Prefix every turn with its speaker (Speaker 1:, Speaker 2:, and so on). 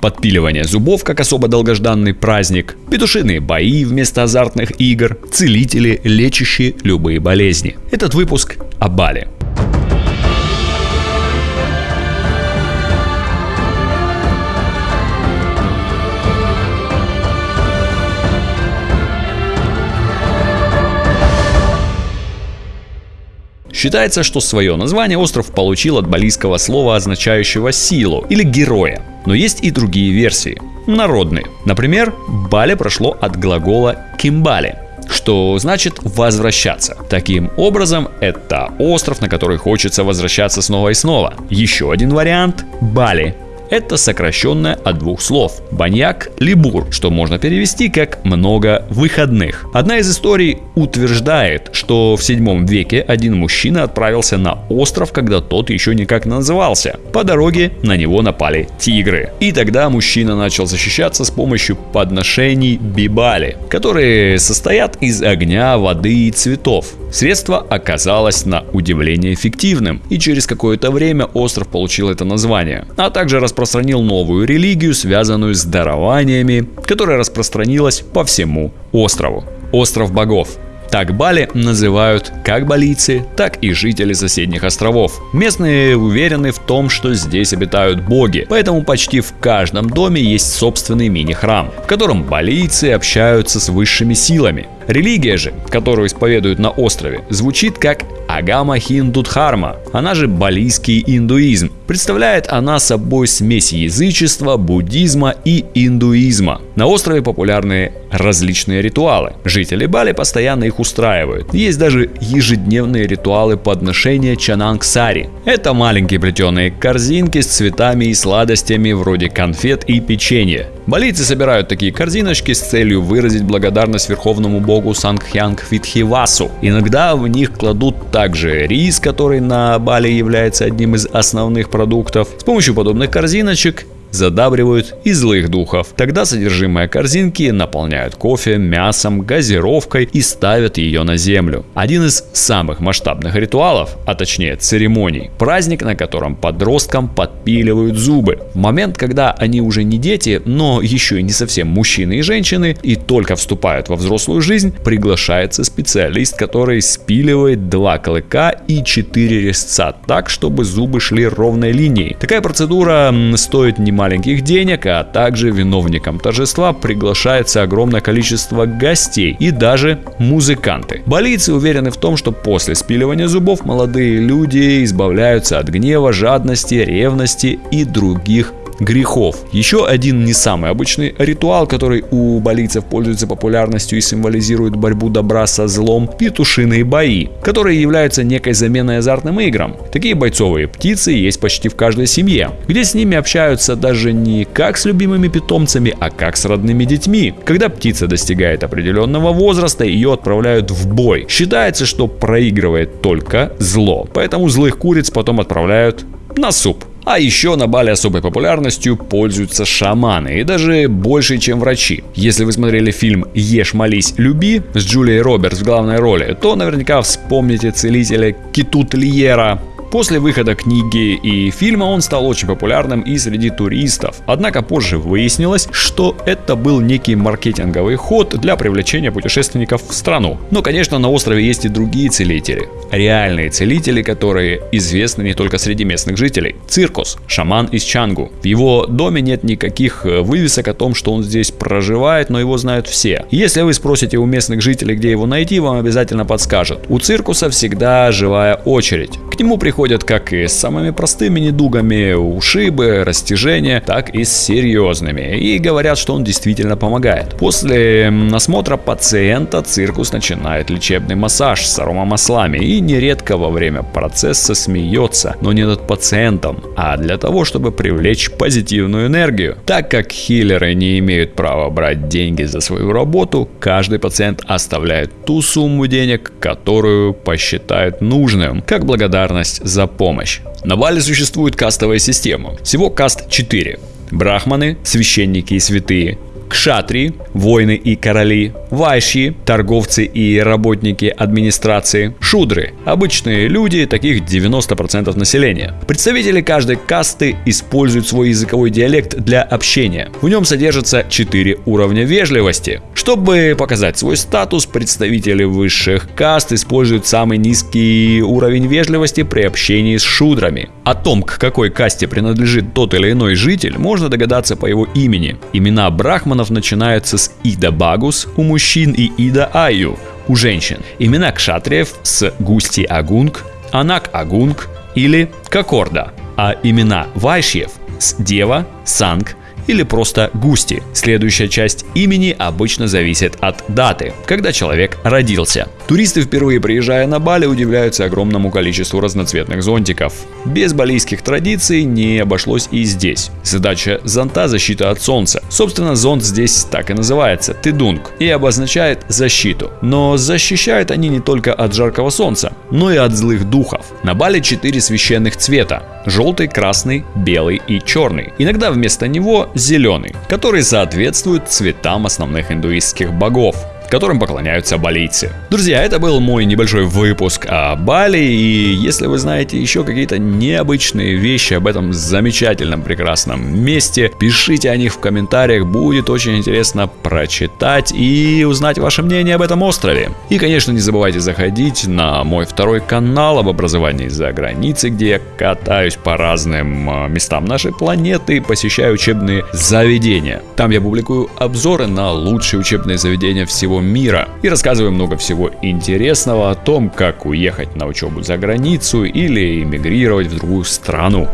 Speaker 1: подпиливание зубов как особо долгожданный праздник, петушиные бои вместо азартных игр, целители, лечащие любые болезни. Этот выпуск о Бали. Считается, что свое название остров получил от балийского слова, означающего силу или героя. Но есть и другие версии, народные. Например, Бали прошло от глагола «кимбали», что значит возвращаться. Таким образом, это остров, на который хочется возвращаться снова и снова. Еще один вариант – Бали, это сокращенное от двух слов – баньяк либур, что можно перевести как «много выходных». Одна из историй утверждает, что в 7 веке один мужчина отправился на остров, когда тот еще никак назывался. По дороге на него напали тигры. И тогда мужчина начал защищаться с помощью подношений бибали, которые состоят из огня, воды и цветов. Средство оказалось на удивление эффективным, и через какое-то время остров получил это название, а также распространил новую религию, связанную с дарованиями, которая распространилась по всему острову. Остров богов. Так Бали называют как балийцы, так и жители соседних островов. Местные уверены в том, что здесь обитают боги, поэтому почти в каждом доме есть собственный мини-храм, в котором балийцы общаются с высшими силами. Религия же, которую исповедуют на острове, звучит как Агама Хиндудхарма, она же балийский индуизм. Представляет она собой смесь язычества, буддизма и индуизма. На острове популярны различные ритуалы. Жители Бали постоянно их устраивают. Есть даже ежедневные ритуалы подношения чанангсари. Это маленькие плетеные корзинки с цветами и сладостями вроде конфет и печенья. Балийцы собирают такие корзиночки с целью выразить благодарность верховному богу Сангхянг Витхивасу. Иногда в них кладут также рис, который на Бали является одним из основных продуктов. С помощью подобных корзиночек задабривают и злых духов. Тогда содержимое корзинки наполняют кофе, мясом, газировкой и ставят ее на землю. Один из самых масштабных ритуалов, а точнее церемоний, праздник, на котором подросткам подпиливают зубы. В момент, когда они уже не дети, но еще и не совсем мужчины и женщины, и только вступают во взрослую жизнь, приглашается специалист, который спиливает два клыка и четыре резца так, чтобы зубы шли ровной линией. Такая процедура стоит не маленьких денег, а также виновникам торжества приглашается огромное количество гостей и даже музыканты. Балийцы уверены в том, что после спиливания зубов молодые люди избавляются от гнева, жадности, ревности и других грехов. Еще один не самый обычный ритуал, который у болийцев пользуется популярностью и символизирует борьбу добра со злом – петушиные бои, которые являются некой заменой азартным играм. Такие бойцовые птицы есть почти в каждой семье, где с ними общаются даже не как с любимыми питомцами, а как с родными детьми. Когда птица достигает определенного возраста, ее отправляют в бой. Считается, что проигрывает только зло, поэтому злых куриц потом отправляют на суп. А еще на Бали особой популярностью пользуются шаманы, и даже больше, чем врачи. Если вы смотрели фильм «Ешь, молись, люби» с Джулией Робертс в главной роли, то наверняка вспомните целителя Кетут Лиера, После выхода книги и фильма он стал очень популярным и среди туристов. Однако позже выяснилось, что это был некий маркетинговый ход для привлечения путешественников в страну. Но, конечно, на острове есть и другие целители. Реальные целители, которые известны не только среди местных жителей. Циркус, шаман из Чангу. В его доме нет никаких э, вывесок о том, что он здесь проживает, но его знают все. Если вы спросите у местных жителей, где его найти, вам обязательно подскажут. У циркуса всегда живая очередь. К нему приходят приходят как и с самыми простыми недугами, ушибы, растяжения, так и с серьезными. И говорят, что он действительно помогает. После осмотра пациента циркус начинает лечебный массаж с аромамаслами и нередко во время процесса смеется, но не над пациентом, а для того, чтобы привлечь позитивную энергию. Так как хиллеры не имеют права брать деньги за свою работу, каждый пациент оставляет ту сумму денег, которую посчитает нужным, как благодарность за помощь. На Бали существует кастовая система. Всего каст 4. Брахманы, священники и святые. Кшатри, воины и короли, вайши, торговцы и работники администрации, шудры, обычные люди, таких 90% населения. Представители каждой касты используют свой языковой диалект для общения. В нем содержится 4 уровня вежливости. Чтобы показать свой статус, представители высших каст используют самый низкий уровень вежливости при общении с шудрами. О том, к какой касте принадлежит тот или иной житель, можно догадаться по его имени. Имена брахманов начинаются с Ида Багус у мужчин и Ида Аю у женщин. Имена кшатриев с Густи Агунг, Анак Агунг или Кокорда. А имена вайшьев с Дева, Санг, или просто Густи. Следующая часть имени обычно зависит от даты, когда человек родился. Туристы, впервые приезжая на Бали, удивляются огромному количеству разноцветных зонтиков. Без балийских традиций не обошлось и здесь. Задача зонта – защита от солнца. Собственно, зонт здесь так и называется – тыдунг, и обозначает защиту. Но защищают они не только от жаркого солнца, но и от злых духов. На Бали четыре священных цвета – желтый, красный, белый и черный. Иногда вместо него зеленый, который соответствует цветам основных индуистских богов которым поклоняются балийцы. Друзья, это был мой небольшой выпуск о Бали, и если вы знаете еще какие-то необычные вещи об этом замечательном, прекрасном месте, пишите о них в комментариях, будет очень интересно прочитать и узнать ваше мнение об этом острове. И, конечно, не забывайте заходить на мой второй канал об образовании за границей, где я катаюсь по разным а, местам нашей планеты, посещаю учебные заведения. Там я публикую обзоры на лучшие учебные заведения всего мира и рассказываю много всего интересного о том, как уехать на учебу за границу или эмигрировать в другую страну.